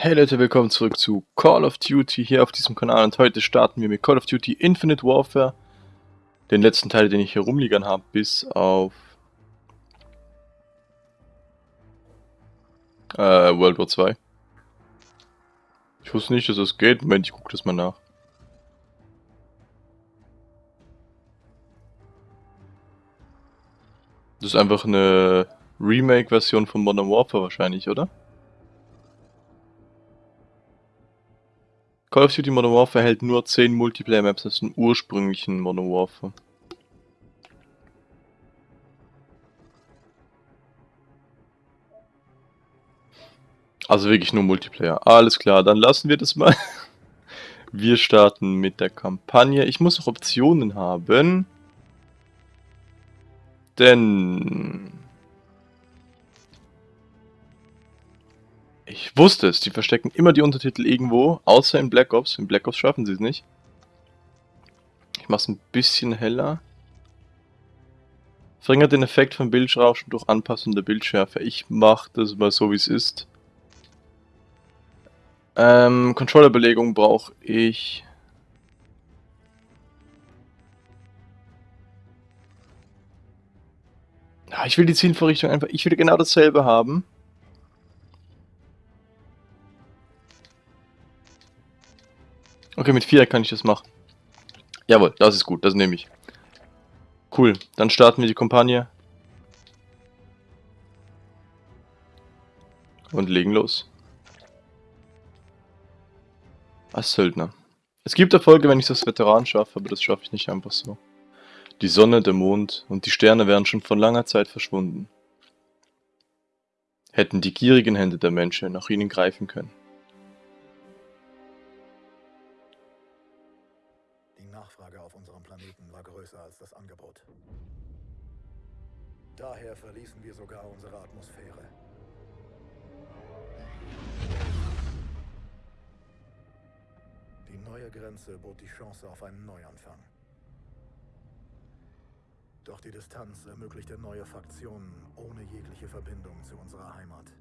Hey Leute, willkommen zurück zu Call of Duty hier auf diesem Kanal und heute starten wir mit Call of Duty Infinite Warfare. Den letzten Teil, den ich hier rumliegern habe, bis auf äh, World War 2. Ich wusste nicht, dass das geht. Moment, ich gucke das mal nach. Das ist einfach eine Remake-Version von Modern Warfare wahrscheinlich, oder? Call of Duty Modern Warfare hält nur 10 Multiplayer-Maps aus dem ursprünglichen Modern Warfare. Also wirklich nur Multiplayer. Alles klar, dann lassen wir das mal. Wir starten mit der Kampagne. Ich muss auch Optionen haben. Denn Ich wusste es, die verstecken immer die Untertitel irgendwo, außer in Black Ops. In Black Ops schaffen sie es nicht. Ich mache es ein bisschen heller. Verringert den Effekt von Bildrauschen durch Anpassung der Bildschärfe. Ich mache das mal so, wie es ist. Ähm, Controllerbelegung brauche ich... Ich will die Zielvorrichtung einfach... Ich will genau dasselbe haben. Okay, mit 4 kann ich das machen. Jawohl, das ist gut, das nehme ich. Cool, dann starten wir die Kampagne. Und legen los. Als Söldner. Es gibt Erfolge, wenn ich das Veteran schaffe, aber das schaffe ich nicht einfach so. Die Sonne, der Mond und die Sterne wären schon vor langer Zeit verschwunden. Hätten die gierigen Hände der Menschen nach ihnen greifen können. Daher verließen wir sogar unsere Atmosphäre. Die neue Grenze bot die Chance auf einen Neuanfang. Doch die Distanz ermöglichte neue Faktionen ohne jegliche Verbindung zu unserer Heimat.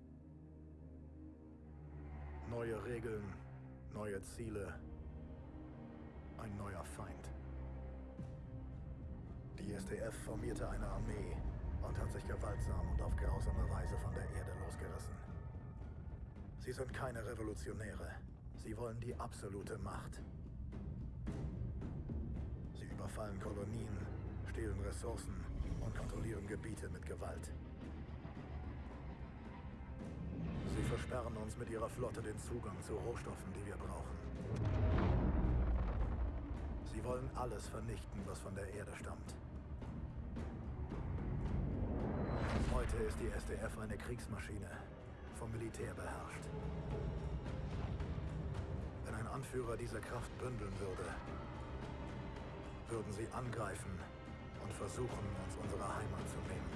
Neue Regeln, neue Ziele, ein neuer Feind. Die SDF formierte eine Armee, und hat sich gewaltsam und auf grausame Weise von der Erde losgerissen. Sie sind keine Revolutionäre. Sie wollen die absolute Macht. Sie überfallen Kolonien, stehlen Ressourcen und kontrollieren Gebiete mit Gewalt. Sie versperren uns mit ihrer Flotte den Zugang zu Rohstoffen, die wir brauchen. Sie wollen alles vernichten, was von der Erde stammt. Heute ist die SDF eine Kriegsmaschine, vom Militär beherrscht. Wenn ein Anführer diese Kraft bündeln würde, würden sie angreifen und versuchen, uns unsere Heimat zu nehmen.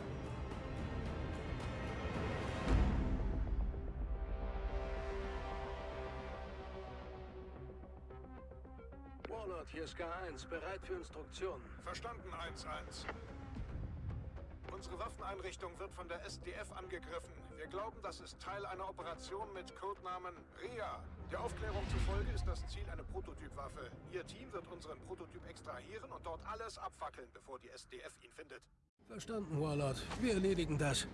Warlord, hier ist K1, bereit für Instruktionen. Verstanden, 1-1. Unsere Waffeneinrichtung wird von der SDF angegriffen. Wir glauben, das ist Teil einer Operation mit Codenamen RIA. Der Aufklärung zufolge ist das Ziel eine Prototypwaffe. Ihr Team wird unseren Prototyp extrahieren und dort alles abfackeln, bevor die SDF ihn findet. Verstanden, Warlord. Wir erledigen das.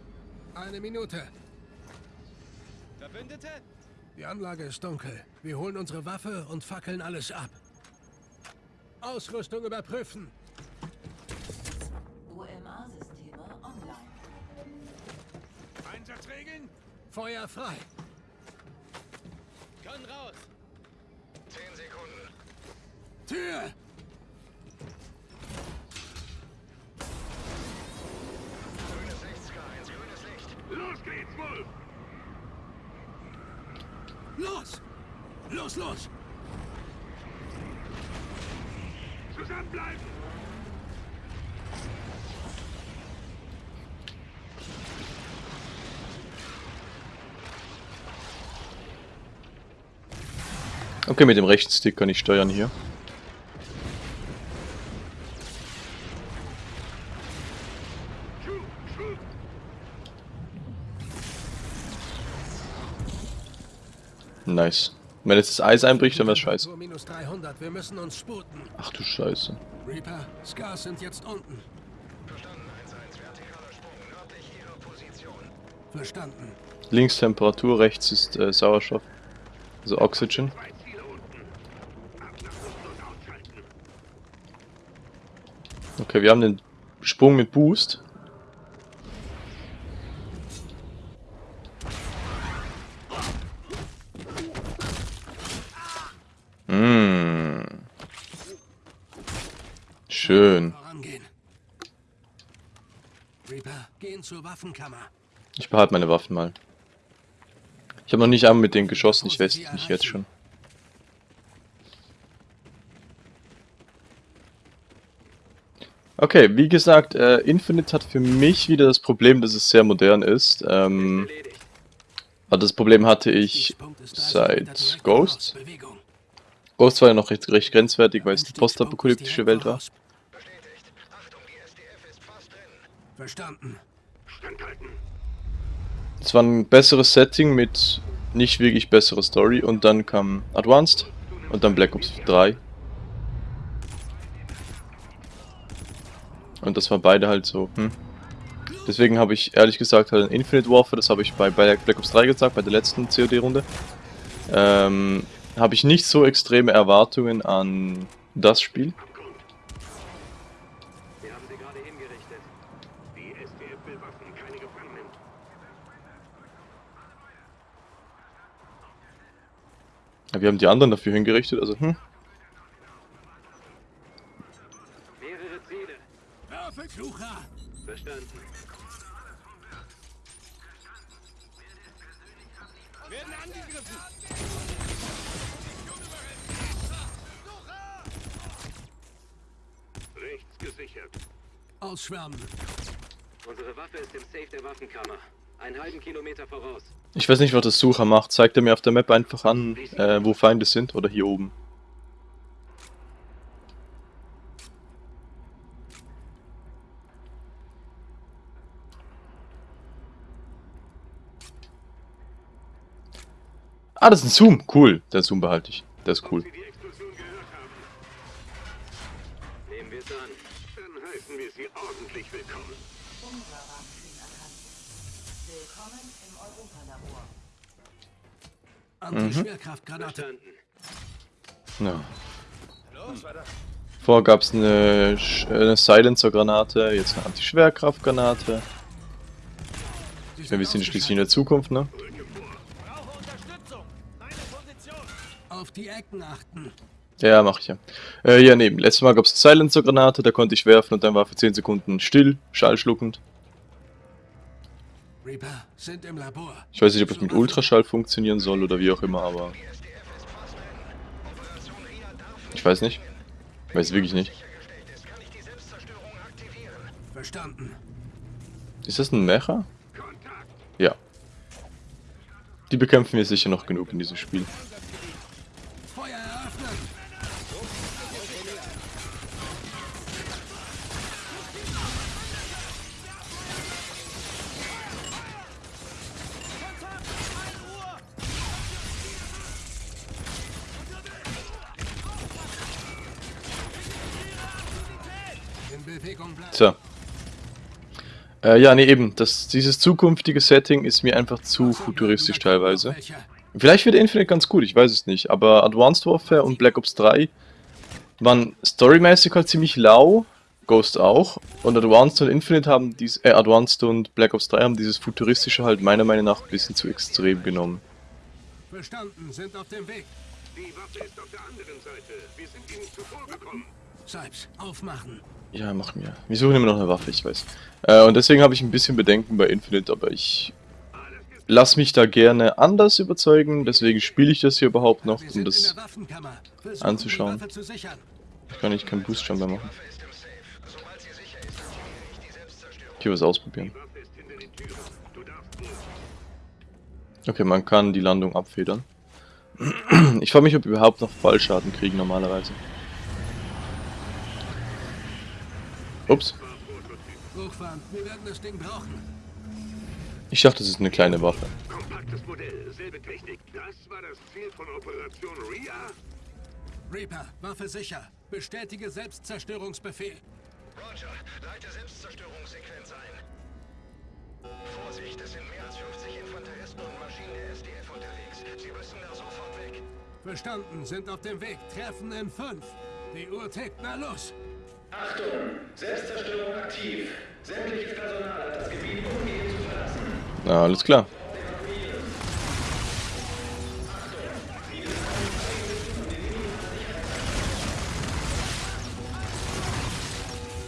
Eine Minute. Verbündete? Die Anlage ist dunkel. Wir holen unsere Waffe und fackeln alles ab. Ausrüstung überprüfen. Einsatzregeln? Feuer frei. Kann raus. Zehn Sekunden. Tür! Grünes Licht, Sky. Grünes Licht. Los geht's, Wolf! Los! Los, los! Zusammenbleiben! Okay, mit dem rechten Stick kann ich steuern hier. Nice. Wenn jetzt das Eis einbricht, dann wär's scheiße. Temperatur minus 300. Wir müssen uns sputen. Ach du Scheiße. Reaper, Scars sind jetzt unten. Verstanden. Links Temperatur, rechts ist äh, Sauerstoff. Also Oxygen. Zwei Ziele unten. Ablassen und ausschalten. Okay, wir haben den Sprung mit Boost. Mm. Schön. Ich behalte meine Waffen mal. Ich habe noch nicht einmal mit denen geschossen, ich weiß nicht jetzt schon. Okay, wie gesagt, äh, Infinite hat für mich wieder das Problem, dass es sehr modern ist. Ähm, aber das Problem hatte ich also seit Ghost. Ghost war ja noch recht, recht grenzwertig, weil es ist postapokalyptische Welt war. Es war ein besseres Setting mit nicht wirklich besserer Story und dann kam Advanced und dann Black Ops 3. Und das war beide halt so, hm. Deswegen habe ich ehrlich gesagt halt ein Infinite Warfare, das habe ich bei Black Ops 3 gesagt, bei der letzten COD-Runde. Ähm, habe ich nicht so extreme Erwartungen an das Spiel. Abgrund. Wir haben sie gerade hingerichtet. Die SDF will Waffen, keine Gefangenen. Ja, wir haben die anderen dafür hingerichtet, also hm. Mehrere Ziele. Sucher! Verstanden. Rechts gesichert. Ausschwärmen. Unsere Waffe ist im Safe der Waffenkammer. Einen halben Kilometer voraus. Ich weiß nicht, was das Sucher macht. Zeigt er mir auf der Map einfach an, äh, wo Feinde sind oder hier oben. Ah, das ist ein Zoom. Cool. Der Zoom behalte ich. Der ist cool. Sie die Explosion gehört haben, Nehmen wir es an. dann heißen wir Sie ordentlich willkommen. Willkommen im Europalabor. Anti-Schwerkraftgranate. Verstanden. Ja. Vorher gab es eine, eine Silencer-Granate, jetzt eine Anti-Schwerkraft-Granate. Wir sind schließlich in der Zukunft, ne? Auf die Ecken achten. Ja, mach ich ja. Äh, ja, nee, letztes Mal gab es Silencer-Granate, da konnte ich werfen und dann war für 10 Sekunden still, schallschluckend. Reaper sind im Labor. Ich weiß nicht, ob es mit Ultraschall funktionieren soll oder wie auch immer, aber... Ich weiß nicht. Weiß wirklich nicht. Verstanden. Ist das ein Mecha? Ja. Die bekämpfen wir sicher noch genug in diesem Spiel. Äh, ja, nee, eben. Das, dieses zukünftige Setting ist mir einfach zu futuristisch teilweise. Vielleicht wird Infinite ganz gut, ich weiß es nicht. Aber Advanced Warfare und Black Ops 3 waren storymäßig halt ziemlich lau. Ghost auch. Und Advanced und Infinite haben dies, äh, Advanced und Black Ops 3 haben dieses futuristische halt meiner Meinung nach ein bisschen zu extrem genommen. Verstanden, sind auf dem Weg. Die Waffe ist auf der anderen Seite. Wir sind Ihnen zuvorgekommen. Sipes, aufmachen. Ja, mach mir. Wir suchen immer noch eine Waffe, ich weiß. Äh, und deswegen habe ich ein bisschen Bedenken bei Infinite, aber ich lass mich da gerne anders überzeugen. Deswegen spiele ich das hier überhaupt noch, Wir um das anzuschauen. Ich kann ich keinen Boost-Jump mehr machen. Hier was ausprobieren. Okay, man kann die Landung abfedern. Ich frage mich, ob wir überhaupt noch Fallschaden kriegen normalerweise. Ups. Hochfahren, wir werden das Ding brauchen. Ich dachte, das ist eine kleine Waffe. Kompaktes Modell, selbe Technik. Das war das Ziel von Operation RIA? Reaper, Waffe sicher. Bestätige Selbstzerstörungsbefehl. Roger, leite Selbstzerstörungssequenz ein. Vorsicht, es sind mehr als 50 Infanteristen und Maschinen der SDF unterwegs. Sie müssen da sofort weg. Verstanden, sind auf dem Weg. Treffen in 5. Die Uhr tickt, na los. Achtung! Selbstzerstörung aktiv. Sämtliches Personal hat das Gebiet umgehend zu verlassen. Na, alles klar.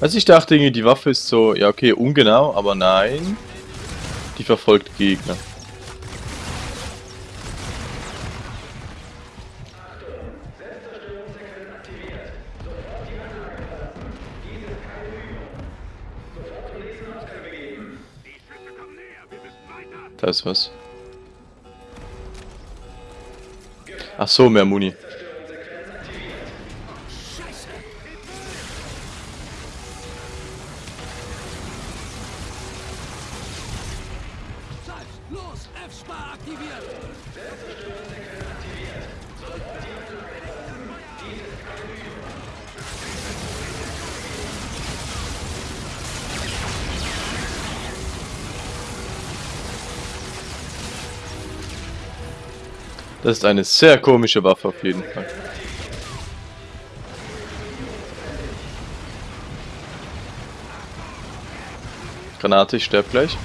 Also ich dachte irgendwie, die Waffe ist so, ja okay, ungenau, aber nein. Die verfolgt Gegner. Da ist was. Ach so, mehr Muni. Los, F-Spar aktiviert. Das ist eine sehr komische Waffe auf jeden Fall. Granate, ich sterb gleich.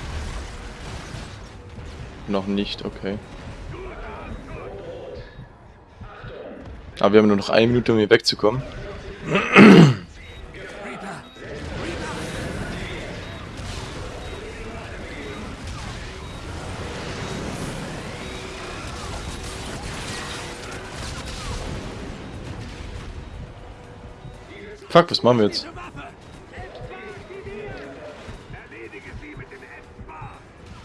Noch nicht, okay. Aber wir haben nur noch eine Minute, um hier wegzukommen. Fuck, was machen wir jetzt?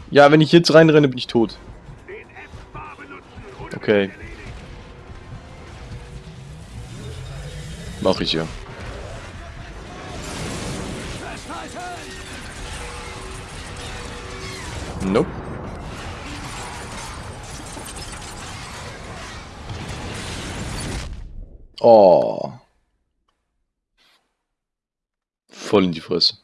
Ja, wenn ich jetzt reinrenne, bin ich tot. Okay. Mach ich ja. Voll in die Fresse.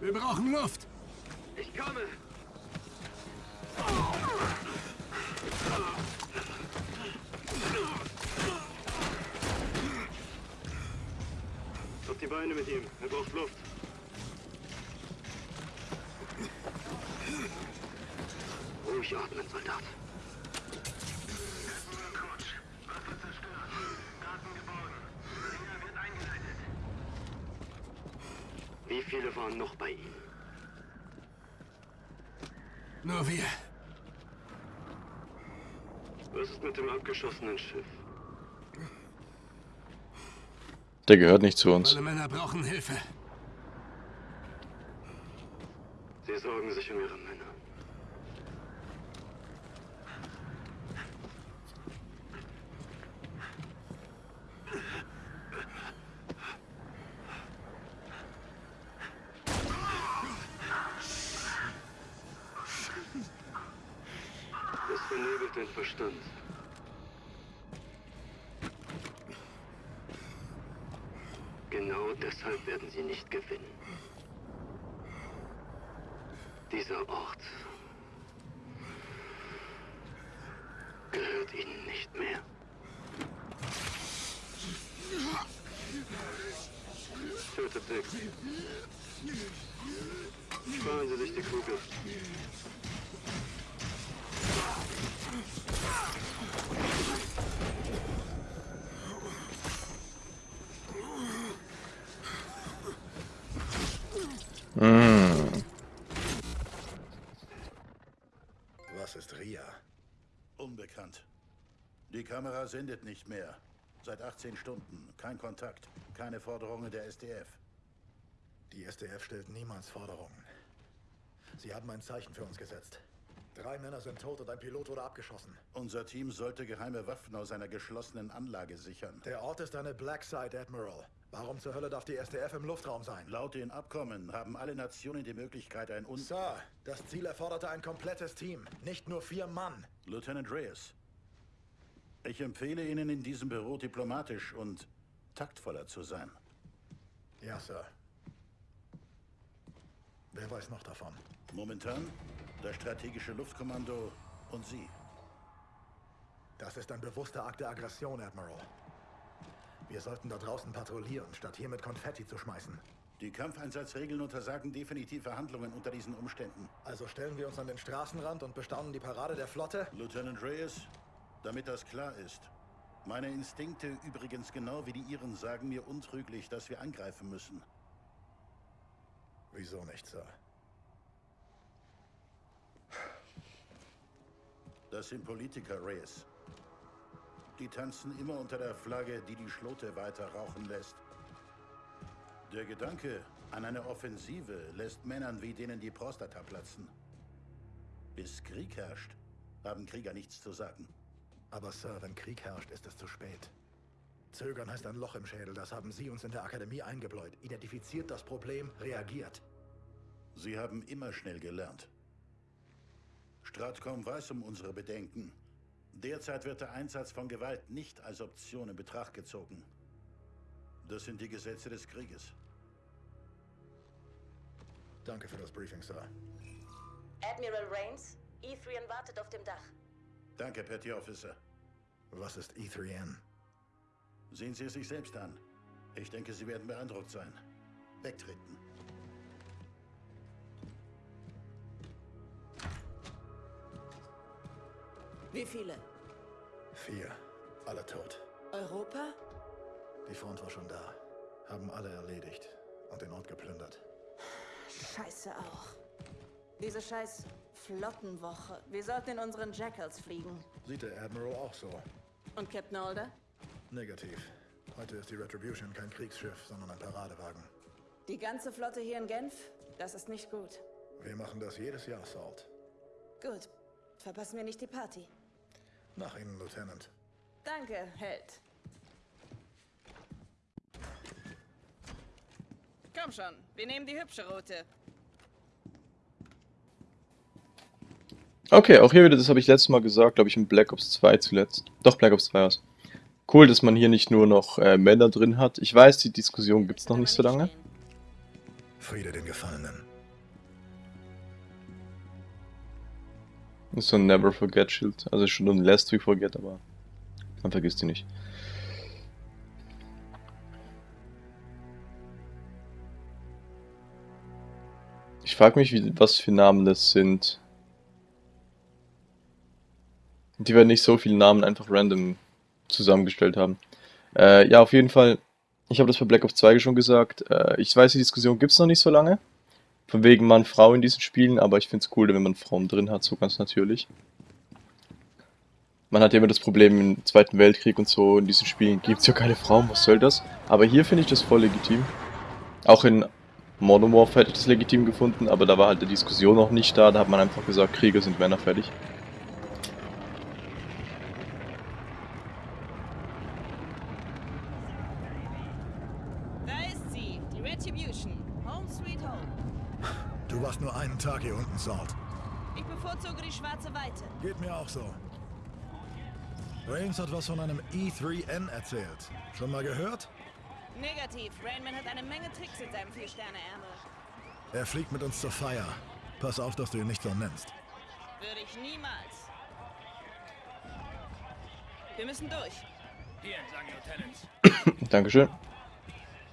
Wir brauchen Luft. Waren noch bei ihm? Nur wir. Was ist mit dem abgeschossenen Schiff? Der gehört nicht zu uns. Alle Männer brauchen Hilfe. Sie sorgen sich um ihre Männer. Das vernebelt den Verstand. Genau deshalb werden sie nicht gewinnen. Dieser Ort gehört ihnen nicht mehr. Tötet Dick. Sparen Sie sich die Kugel. Die Kamera sendet nicht mehr. Seit 18 Stunden. Kein Kontakt. Keine Forderungen der SDF. Die SDF stellt niemals Forderungen. Sie haben ein Zeichen für uns gesetzt. Drei Männer sind tot und ein Pilot wurde abgeschossen. Unser Team sollte geheime Waffen aus einer geschlossenen Anlage sichern. Der Ort ist eine Black Site, Admiral. Warum zur Hölle darf die SDF im Luftraum sein? Laut den Abkommen haben alle Nationen die Möglichkeit, ein Un... Sir, das Ziel erforderte ein komplettes Team, nicht nur vier Mann. Lieutenant Reyes, ich empfehle Ihnen in diesem Büro diplomatisch und taktvoller zu sein. Ja, Sir. Wer weiß noch davon? Momentan das strategische Luftkommando und Sie. Das ist ein bewusster Akt der Aggression, Admiral. Wir sollten da draußen patrouillieren, statt hier mit Konfetti zu schmeißen. Die Kampfeinsatzregeln untersagen definitiv Verhandlungen unter diesen Umständen. Also stellen wir uns an den Straßenrand und bestaunen die Parade der Flotte? Lieutenant Reyes, damit das klar ist. Meine Instinkte, übrigens genau wie die Ihren, sagen mir untrüglich, dass wir angreifen müssen. Wieso nicht, Sir? Das sind Politiker, Reyes. Die tanzen immer unter der Flagge, die die Schlote weiter rauchen lässt. Der Gedanke an eine Offensive lässt Männern wie denen die Prostata platzen. Bis Krieg herrscht, haben Krieger nichts zu sagen. Aber Sir, wenn Krieg herrscht, ist es zu spät. Zögern heißt ein Loch im Schädel, das haben Sie uns in der Akademie eingebläut. Identifiziert das Problem, reagiert. Sie haben immer schnell gelernt. Stratcom weiß um unsere Bedenken. Derzeit wird der Einsatz von Gewalt nicht als Option in Betracht gezogen. Das sind die Gesetze des Krieges. Danke für das Briefing, Sir. Admiral Rains, E3N wartet auf dem Dach. Danke, Petty Officer. Was ist E3N? Sehen Sie es sich selbst an. Ich denke, Sie werden beeindruckt sein. Wegtreten. Wie viele? Vier. Alle tot. Europa? Die Front war schon da. Haben alle erledigt und den Ort geplündert. Scheiße auch. Diese scheiß Flottenwoche. Wir sollten in unseren Jackals fliegen. Sieht der Admiral auch so? Und Captain Alder? Negativ. Heute ist die Retribution kein Kriegsschiff, sondern ein Paradewagen. Die ganze Flotte hier in Genf? Das ist nicht gut. Wir machen das jedes Jahr, Salt. Gut. Verpassen wir nicht die Party. Nach Ihnen, Lieutenant. Danke, Held. Komm schon, wir nehmen die hübsche Route. Okay, auch hier wieder, das habe ich letztes Mal gesagt, glaube ich in Black Ops 2 zuletzt. Doch, Black Ops 2 war's. Cool, dass man hier nicht nur noch äh, Männer drin hat. Ich weiß, die Diskussion gibt's noch nicht so lange. Friede den Gefallenen. Das ist so ein Never Forget Schild. Also schon ein Last We Forget, aber man vergisst die nicht. Ich frage mich, wie, was für Namen das sind. Die werden nicht so viele Namen einfach random zusammengestellt haben. Äh, ja, auf jeden Fall. Ich habe das bei Black Ops 2 schon gesagt. Äh, ich weiß, die Diskussion gibt es noch nicht so lange. Von wegen Mann, Frau in diesen Spielen, aber ich finde es cool, wenn man Frauen drin hat, so ganz natürlich. Man hat ja immer das Problem im Zweiten Weltkrieg und so, in diesen Spielen gibt es ja keine Frauen, was soll das? Aber hier finde ich das voll legitim. Auch in Modern Warfare hätte ich das legitim gefunden, aber da war halt die Diskussion noch nicht da, da hat man einfach gesagt, Krieger sind Männer fertig. Da ist sie, die Retribution. Home sweet home. Du warst nur einen Tag hier unten, Salt. Ich bevorzuge die schwarze Weite. Geht mir auch so. Rains hat was von einem E3N erzählt. Schon mal gehört? Negativ. Rainman hat eine Menge Tricks in seinem Vier-Sterne-Ärmel. Er fliegt mit uns zur Feier. Pass auf, dass du ihn nicht so nennst. Würde ich niemals. Wir müssen durch. Hier entlang, Lieutenant. Dankeschön.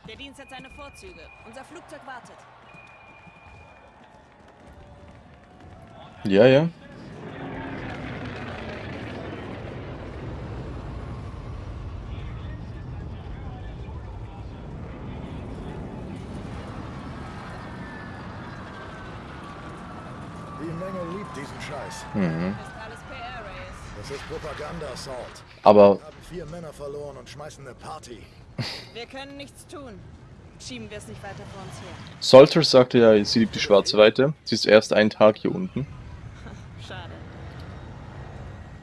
Der Dienst hat seine Vorzüge. Unser Flugzeug wartet. Ja, ja. Die Menge liebt diesen Scheiß. Mhm. Das ist Propaganda, Salt. Aber Wir haben vier Männer verloren und schmeißen eine Party. Wir können nichts tun. Schieben wir es nicht weiter vor uns her. Salter sagte ja, sie liebt die schwarze Weite. Sie ist erst einen Tag hier unten.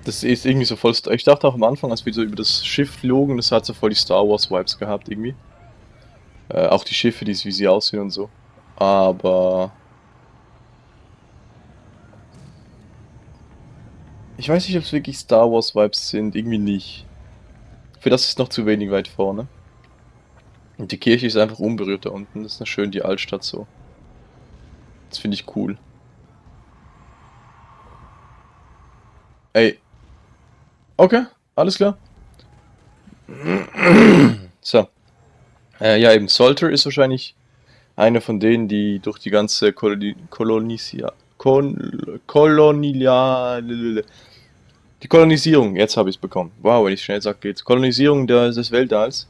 Das ist irgendwie so voll... Ich dachte auch am Anfang, als wir so über das Schiff flogen, das hat so voll die Star Wars Vibes gehabt irgendwie. Äh, auch die Schiffe, die, wie sie aussehen und so. Aber... Ich weiß nicht, ob es wirklich Star Wars Vibes sind. Irgendwie nicht. Für das ist noch zu wenig weit vorne. Und die Kirche ist einfach unberührt da unten. Das ist eine schön die Altstadt so. Das finde ich cool. Ey. Okay, alles klar. So. Äh, ja, eben, Salter ist wahrscheinlich einer von denen, die durch die ganze Koloni Kolonisia Kol die Kolonisierung, jetzt habe ich es bekommen. Wow, wenn ich schnell sage, geht's. Kolonisierung der, des Weltalls.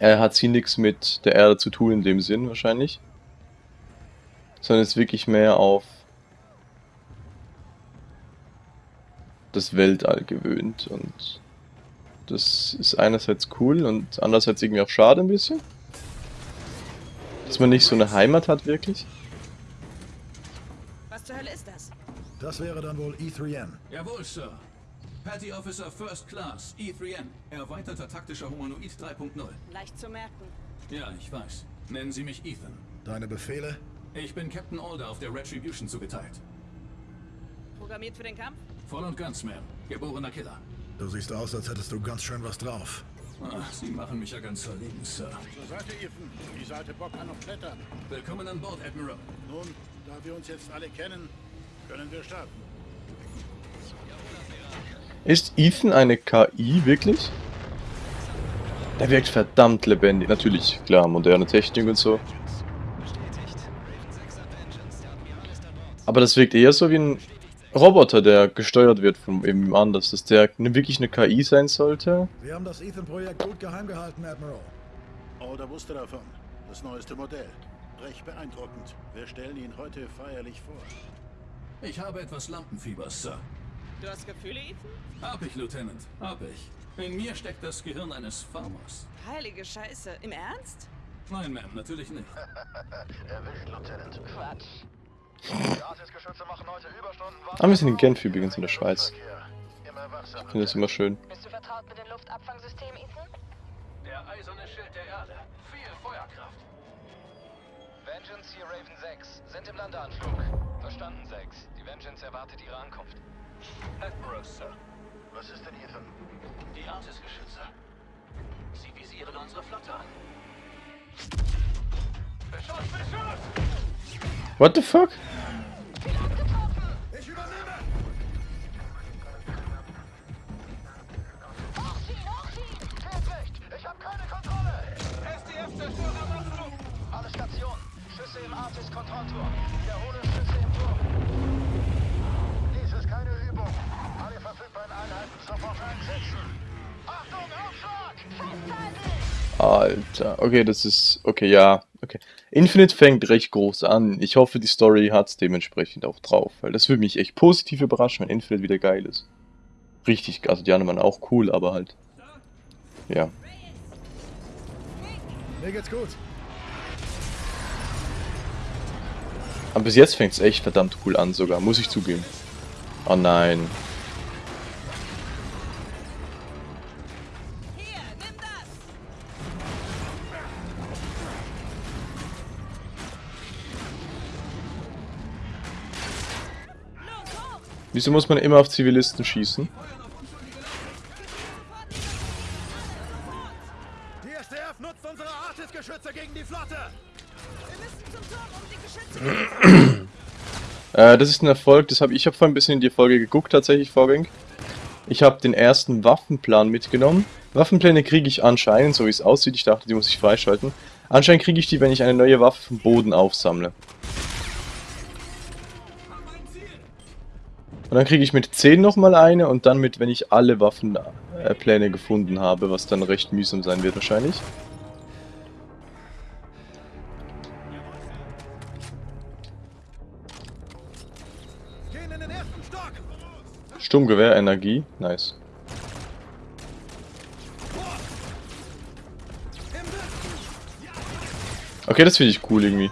Äh, hat sie nichts mit der Erde zu tun in dem Sinn wahrscheinlich. Sondern ist wirklich mehr auf das Weltall gewöhnt und das ist einerseits cool und andererseits irgendwie auch schade ein bisschen. Dass man nicht so eine Heimat hat wirklich. Was zur Hölle ist das? Das wäre dann wohl E E3N. Jawohl, Sir. Petty Officer First Class, E3N. Erweiterter taktischer Humanoid 3.0. Leicht zu merken. Ja, ich weiß. Nennen Sie mich Ethan. Deine Befehle? Ich bin Captain Alder auf der Retribution zugeteilt. Programmiert für den Kampf? Voll und ganz, Ma'am. Geborener Killer. Du siehst aus, als hättest du ganz schön was drauf. Ach, Sie machen mich ja ganz verlegen, Sir. Zur Seite, Ethan. Die Seite Bock kann noch klettern. Willkommen an Bord, Admiral. Nun, da wir uns jetzt alle kennen, können wir starten. Ist Ethan eine KI wirklich? Der wirkt verdammt lebendig. Natürlich, klar, moderne Technik und so. Aber das wirkt eher so wie ein Roboter, der gesteuert wird von eben anders. Dass der ne- wirklich eine KI sein sollte. Wir haben das Ethan-Projekt gut geheim gehalten, Admiral. Alder wusste davon. Das neueste Modell. Recht beeindruckend. Wir stellen ihn heute feierlich vor. Ich habe etwas Lampenfieber, Sir. Du hast Gefühle, Ethan? Hab ich, Lieutenant. Hab ich. In mir steckt das Gehirn eines Farmers. Heilige Scheiße. Im Ernst? Nein, Ma'am, natürlich nicht. Erwischt, Lieutenant. Quatsch. Die Artis-Geschütze machen heute Überstunden. Ah, wir sind in Genf übrigens in der Schweiz. Ich finde das immer schön. Bist du vertraut mit den Luftabfangsystemen, Ethan? Der eiserne Schild der Erde. Viel Feuerkraft. Vengeance hier Raven 6. Sind im Landeanflug. Verstanden, 6. Die Vengeance erwartet ihre Ankunft. Admiral, Sir. Was ist denn, Ethan? Die Artis-Geschütze. Sie visieren unsere Flotte an. Beschuss, Beschuss! What the fuck? Ich übernehme! Fehlsicht! Ich habe keine Kontrolle! SDF-Zerstörer am Abflug! Alle Stationen. Schüsse im Artis-Kontrollturm. Wiederhole Schüsse im Turm. Dies ist keine Übung. Alle verfügbaren Einheiten sofort einsetzen. Achtung, Aufschlag! Alter, okay, das ist, okay, ja, okay. Infinite fängt recht groß an. Ich hoffe, die Story hat's dementsprechend auch drauf, weil das würde mich echt positiv überraschen, wenn Infinite wieder geil ist. Richtig, also die anderen waren auch cool, aber halt, ja. Mir geht's gut. Aber bis jetzt fängt's echt verdammt cool an sogar, muss ich zugeben. Oh nein. Wieso muss man immer auf Zivilisten schießen? Die SDF nutzt unsere Artis-Geschütze gegen die Flotte. Wir müssen zum Turm, um die Geschütze zu Äh, das ist ein Erfolg, das habe ich habe vorhin ein bisschen in die Folge geguckt tatsächlich, Vorgang. Ich habe den ersten Waffenplan mitgenommen. Waffenpläne kriege ich anscheinend, so wie es aussieht, ich dachte, die muss ich freischalten. Anscheinend kriege ich die, wenn ich eine neue Waffe vom Boden aufsammle. Und dann kriege ich mit 10 nochmal eine und dann mit, wenn ich alle Waffenpläne gefunden habe, was dann recht mühsam sein wird wahrscheinlich. Gehen in den ersten Stock. Sturmgewehr, Energie, nice. Okay, das finde ich cool irgendwie.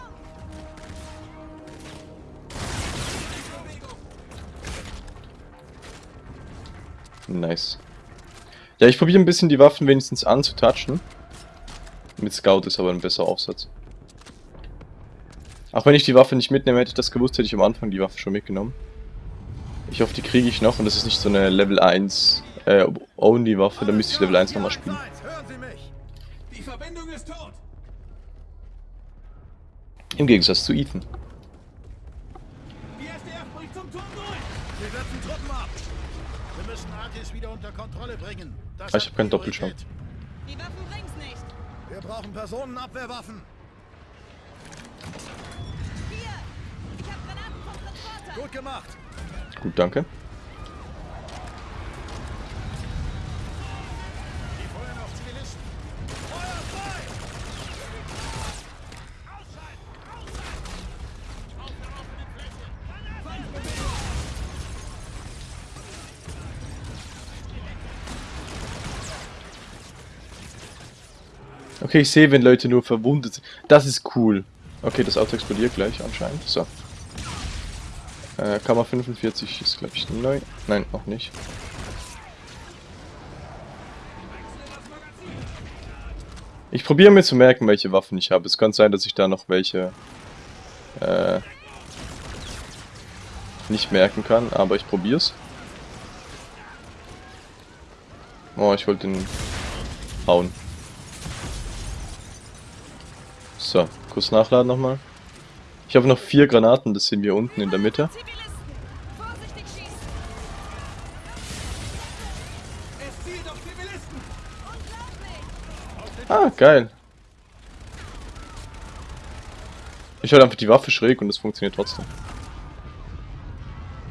Nice. Ja, ich probiere ein bisschen die Waffen wenigstens anzutatschen. Mit Scout ist aber ein besserer Aufsatz. Auch wenn ich die Waffe nicht mitnehme, hätte ich das gewusst, hätte ich am Anfang die Waffe schon mitgenommen. Ich hoffe, die kriege ich noch und das ist nicht so eine Level 1 äh, Only Waffe, dann müsste ich Level 1 nochmal spielen. Im Gegensatz zu Ethan. Artis wieder unter Kontrolle bringen. Das Ah, ich habe keinen. Doppelschlag. Die Waffen bringt's nicht. Wir brauchen Personenabwehrwaffen. Hier! Ich hab Granaten vom Transporter. Gut gemacht. Gut, danke. Okay, ich sehe, wenn Leute nur verwundet sind. Das ist cool. Okay, das Auto explodiert gleich anscheinend. So. Äh, Kammer 45 ist, glaube ich, neu. Nein, noch nicht. Ich probiere mir zu merken, welche Waffen ich habe. Es kann sein, dass ich da noch welche äh, nicht merken kann, aber ich probiere es. Oh, ich wollte den hauen. So, kurz nachladen nochmal. Ich habe noch vier Granaten, das sehen wir unten in der Mitte. Ah, geil. Ich halte einfach die Waffe schräg und es funktioniert trotzdem.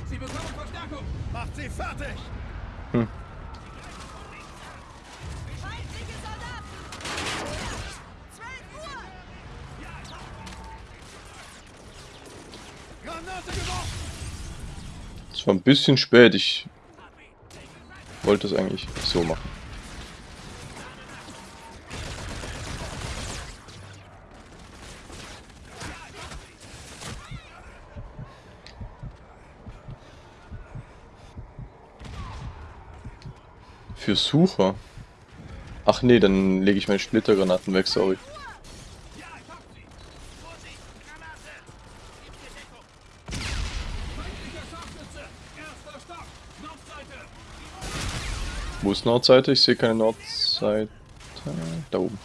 Sie bekommen Verstärkung. Macht sie fertig! Hm. War ein bisschen spät, ich wollte es eigentlich so machen. Für Sucher? Ach nee, dann lege ich meine Splittergranaten weg, sorry. Ist Nordseite? Ich sehe keine Nordseite. Da oben.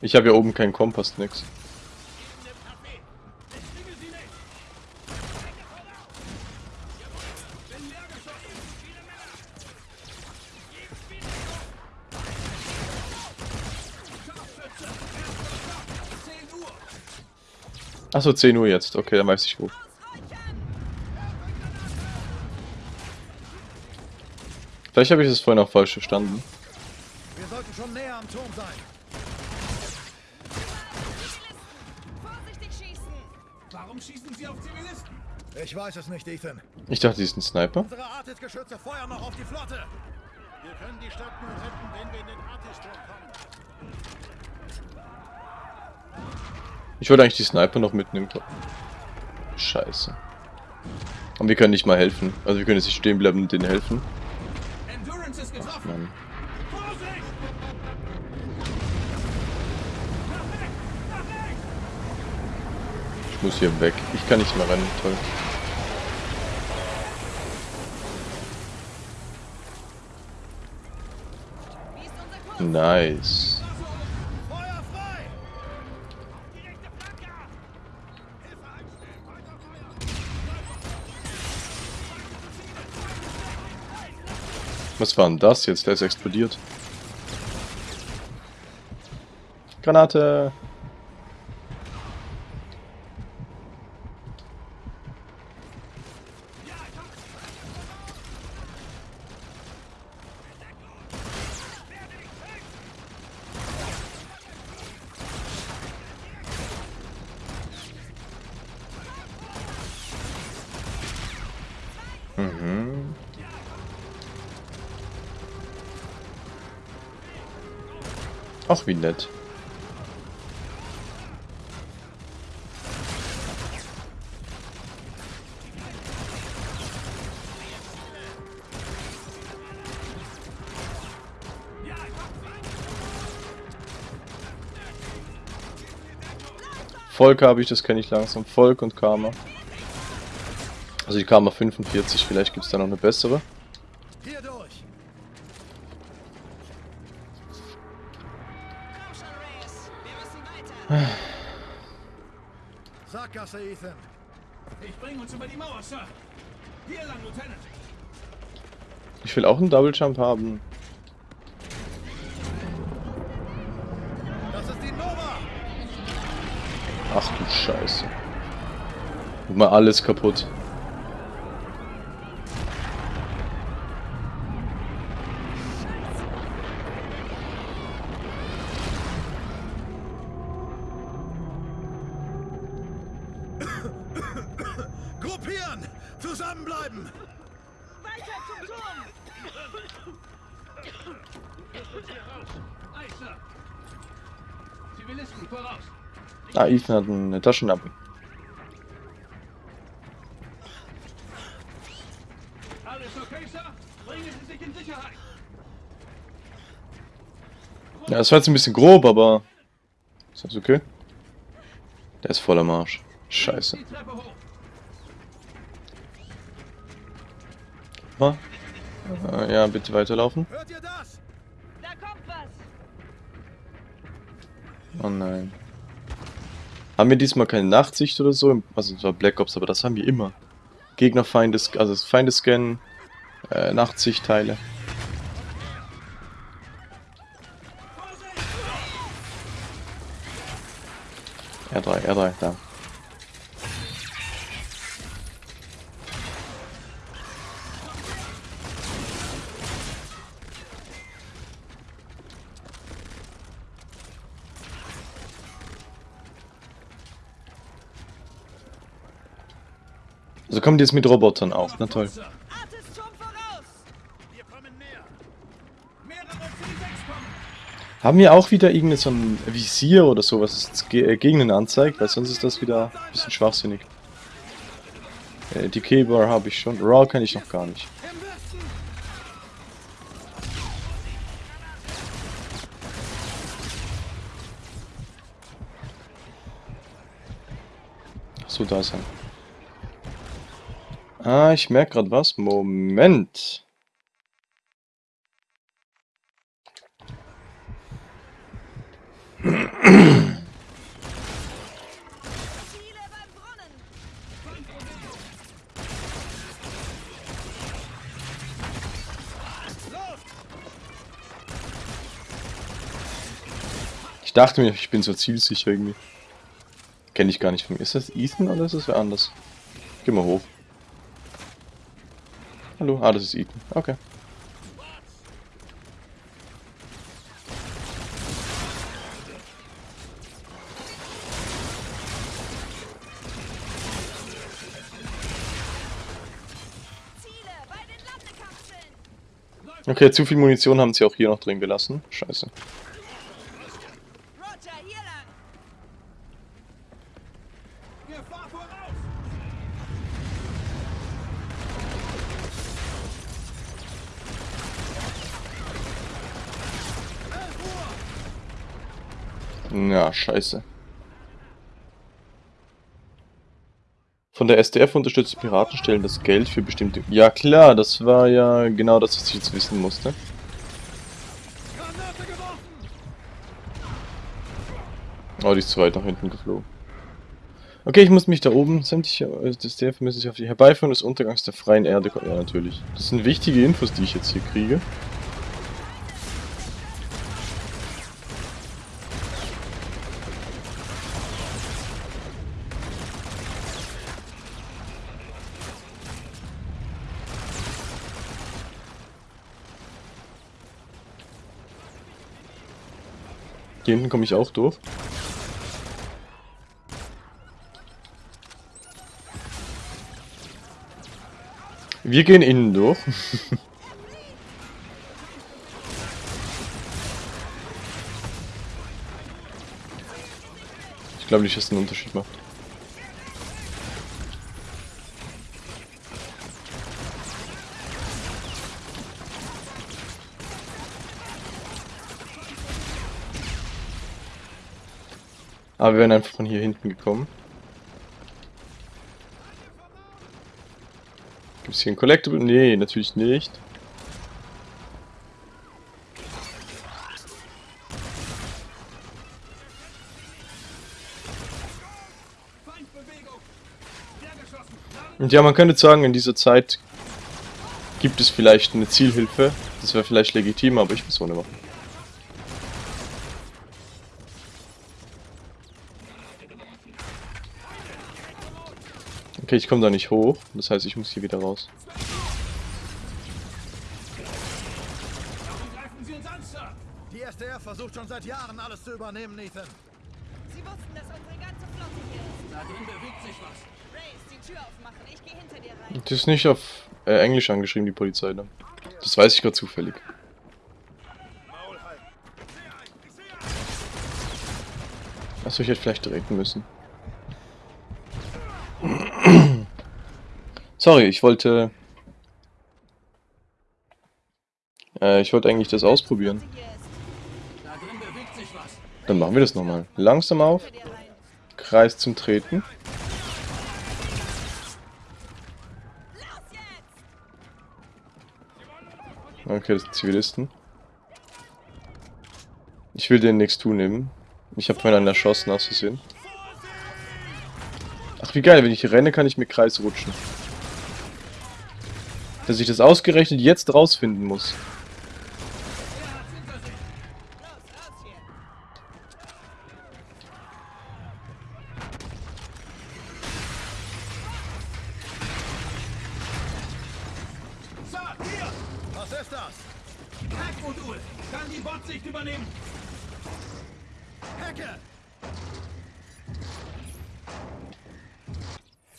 Ich habe ja oben keinen Kompass, nix. Achso, 10 Uhr jetzt. Okay, dann weiß ich wo. Vielleicht habe ich das vorhin auch falsch verstanden. Wir sollten schon näher am Turm sein. Vorsichtig schießen! Warum schießen Sie auf Zivilisten? Ich weiß es nicht, Ethan. Ich dachte, die ist ein Sniper. Unsere Artis-Geschütze feuern noch auf die Flotte. Wir können die Stadt nur retten, wenn wir in den Artis-Turm kommen. Ich wollte eigentlich die Sniper noch mitnehmen. Scheiße. Und wir können nicht mal helfen. Also wir können jetzt nicht stehen bleiben und denen helfen. Vorsicht! Ich muss hier weg. Ich kann nicht mehr rennen. Toll. Nice. Was war denn das jetzt? Der ist explodiert. Granate. Mhm. Ach, wie nett. Volk habe ich, das kenne ich langsam. Volk und Karma. Also die Karma 45, vielleicht gibt es da noch eine bessere. Ich will auch einen Double Jump haben. Ach du Scheiße. Guck mal, alles kaputt. Gruppieren! Zusammenbleiben! Weiter zum Turm! Zivilisten, voraus. Ah, Ethan hat eine Taschenlampe. Alles okay, Sir? Bringen Sie sich in Sicherheit. Ja, das war jetzt ein bisschen grob, aber... Ist das okay? Der ist voller Marsch. Scheiße. Äh, ja, bitte weiterlaufen. Hört ihr das? Da kommt was! Oh nein. Haben wir diesmal keine Nachtsicht oder so? Also es war Black Ops, aber das haben wir immer. Gegner, Feindes, also Feindescan, äh, Nachtsichtteile. R3, R3, da. Also kommt jetzt mit Robotern auch, na toll. Sir. Artis Turm voraus! Wir kommen näher. Mehrere C6 kommen. Haben wir auch wieder irgendein so ein Visier oder so, was es ge äh, anzeigt? Weil sonst ist das wieder ein bisschen schwachsinnig. Äh, die K-Bar habe ich schon. Raw kann ich noch gar nicht. Achso, da ist er. Ah, ich merke gerade was. Moment. Ich dachte mir, ich bin so zielsicher irgendwie. Kenne ich gar nicht von mir. Ist das Ethan oder ist das wer anders? Geh mal hoch. Hallo? Ah, das ist Ethan. Okay. Okay, zu viel Munition haben sie auch hier noch drin gelassen. Scheiße. Ja, scheiße. Von der SDF unterstützte Piratenstellen das Geld für bestimmte... Ja klar, das war ja genau das, was ich jetzt wissen musste. Oh, die ist zu weit nach hinten geflogen. Okay, ich muss mich da oben, sämtliche äh, SDF müssen sich auf die Herbeiführung des Untergangs der freien Erde... Ja, natürlich. Das sind wichtige Infos, die ich jetzt hier kriege. Hier hinten komme ich auch durch. Wir gehen innen durch. ich glaube nicht, dass es einen Unterschied macht. Aber wir wären einfach von hier hinten gekommen. Gibt es hier ein Collectible? Nee, natürlich nicht. Und ja, man könnte sagen, in dieser Zeit gibt es vielleicht eine Zielhilfe. Das wäre vielleicht legitim, aber ich auch nicht mehr. Okay, ich komme da nicht hoch. Das heißt, ich muss hier wieder raus. Die SDF versucht schon seit Jahren alles zu übernehmen, Nathan. Sie wussten, dass unsere ganze Flotte hier ist. Da drin bewegt sich was. Race, die Tür aufmachen. Ich gehe hinter dir rein. Das ist nicht auf äh, Englisch angeschrieben, die Polizei. Ne? Das weiß ich gerade zufällig. Achso, ich hätte vielleicht treten müssen. Sorry, ich wollte... Äh, ich wollte eigentlich das ausprobieren. Dann machen wir das nochmal. Langsam auf. Kreis zum Treten. Okay, das sind Zivilisten. Ich will denen nichts tun nehmen. Ich habe vorhin einen erschossen, hast du gesehen? Ach, wie geil, wenn ich renne, kann ich mit Kreis rutschen. Dass ich das ausgerechnet jetzt rausfinden muss.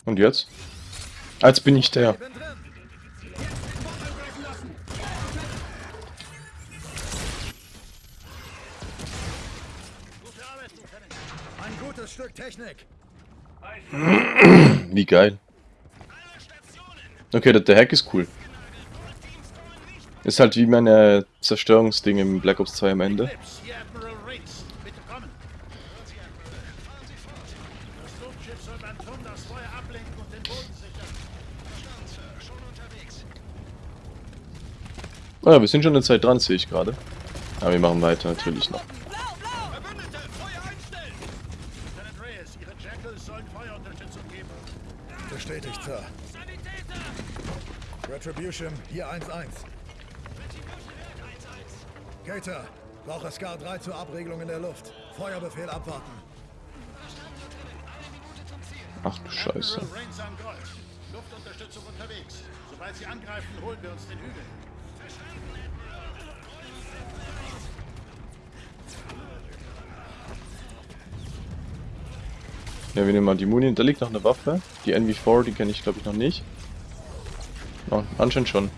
Und jetzt? Als bin ich der. Geil. Okay, der, der Hack ist cool. Ist halt wie meine Zerstörungsding im Black Ops 2 am Ende. Ah, wir sind schon eine Zeit dran, sehe ich gerade. Aber wir machen weiter, natürlich noch. Lieutenant Reyes, Ihre Jackals sollen Feuerunterstützung geben. Bestätigt, Sir. Retribution, hier 1-1. Gator, brauche Scar 3 zur Abregelung in der Luft. Feuerbefehl abwarten. Ach du Scheiße. Luftunterstützung unterwegs. Sobald Sie angreifen, holen wir uns den Hügel. Ja, wir nehmen mal die Muni. Da liegt noch eine Waffe. Die NV4, die kenne ich glaube ich noch nicht. Oh, anscheinend schon.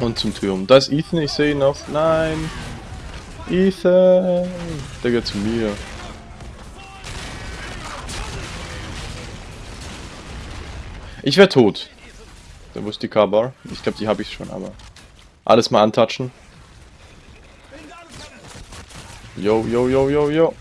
Und zum Turm. Da ist Ethan, ich sehe ihn noch. Nein! Ethan! Der gehört zu mir. Ich wäre tot. Da wo ist die K-Bar? Ich glaube, die habe ich schon, aber... Alles mal antatschen. Yo, yo, yo, yo, yo.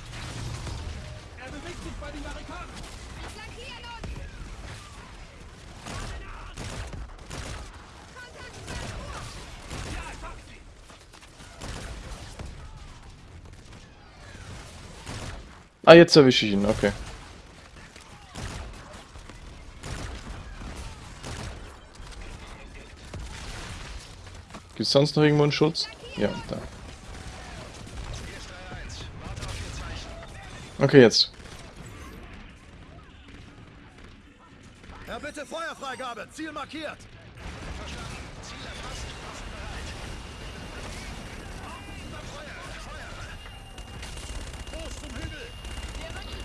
Ah, jetzt erwische ich ihn, okay. Gibt es sonst noch irgendwo einen Schutz? Ja, da. Okay, jetzt. Herr, bitte Feuerfreigabe. Ziel markiert.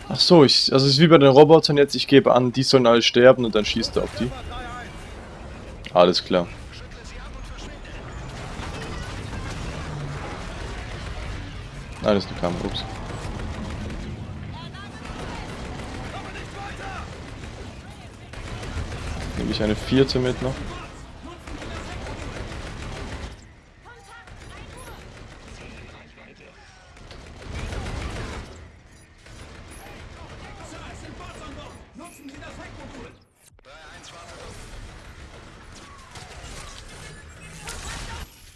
Ach so, ich, also es ist wie bei den Robotern jetzt, ich gebe an, die sollen alle sterben und dann schießt er auf die. Alles klar. Nein, das ist eine Kamera, ups. Nehme ich eine vierte mit noch?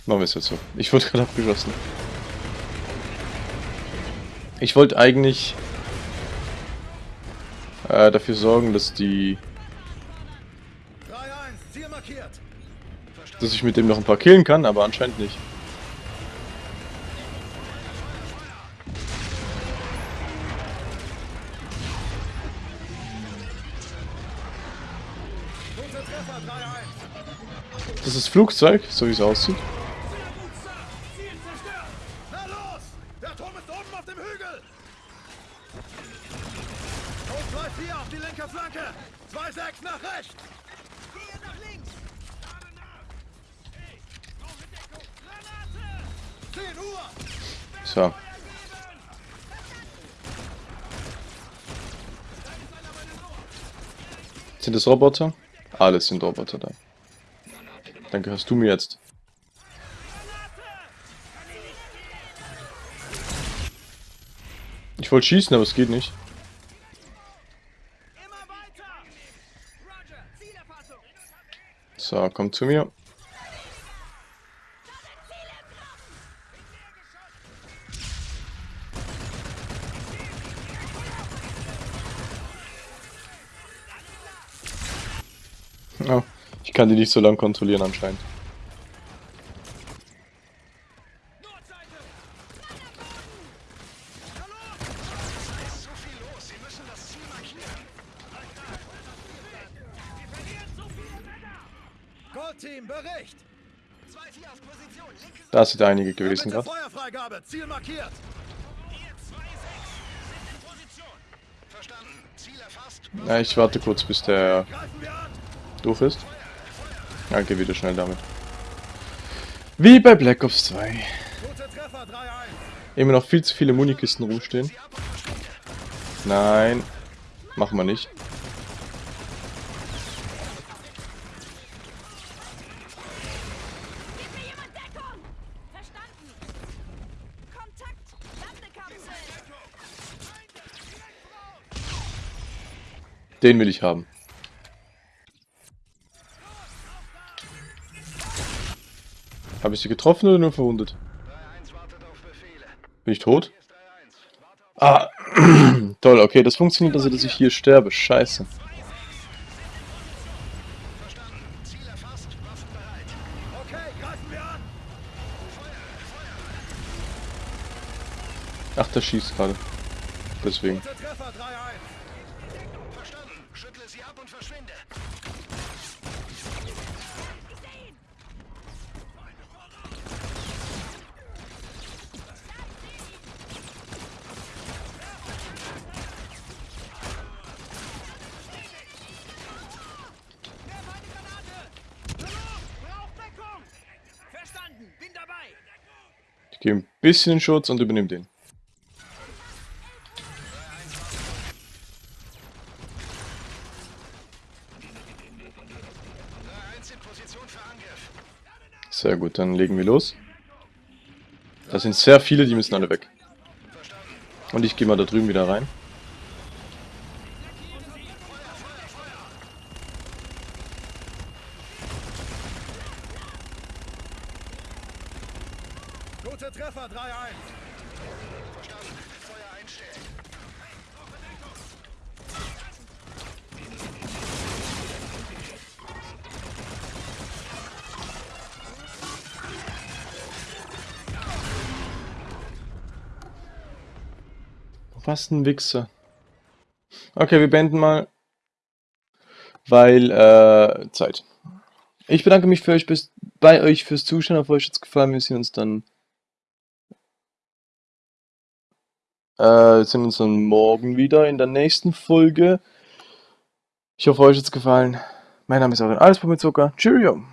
Machen wir es jetzt so. Ich wurde gerade abgeschossen. Ich wollte eigentlich äh, dafür sorgen, dass die... Dass ich mit dem noch ein paar killen kann, aber anscheinend nicht. Das ist Flugzeug, so wie es aussieht. Das Roboter? Alles sind Roboter da. Dann gehörst du mir jetzt. Ich wollte schießen, aber es geht nicht. So, komm zu mir. Kann die nicht so lang kontrollieren anscheinend. Da sind einige gewesen gerade. Feuerfreigabe, Ziel markiert! Ja, ich warte kurz, bis der doof ist. Ja, geh wieder schnell damit. Wie bei Black Ops 2. Immer noch viel zu viele Munikisten rumstehen. Nein. Machen wir nicht. Den will ich haben. Habe ich sie getroffen oder nur verwundet? Bin ich tot? Ah, toll, okay, das funktioniert also, dass ich hier sterbe. Scheiße. Ach, der schießt gerade. Deswegen. Ich gehe ein bisschen Schutz und übernehme den. Sehr gut, dann legen wir los. Da sind sehr viele, die müssen alle weg. Und ich gehe mal da drüben wieder rein. Was ein Wichser. Okay, wir beenden mal. Weil, äh, Zeit. Ich bedanke mich für euch bis, bei euch fürs Zuschauen. Auf euch hat es gefallen. Wir sehen uns dann Äh, sehen uns dann morgen wieder in der nächsten Folge. Ich hoffe, euch hat es gefallen. Mein Name ist Aaron Alles mit Zucker. Cheerio!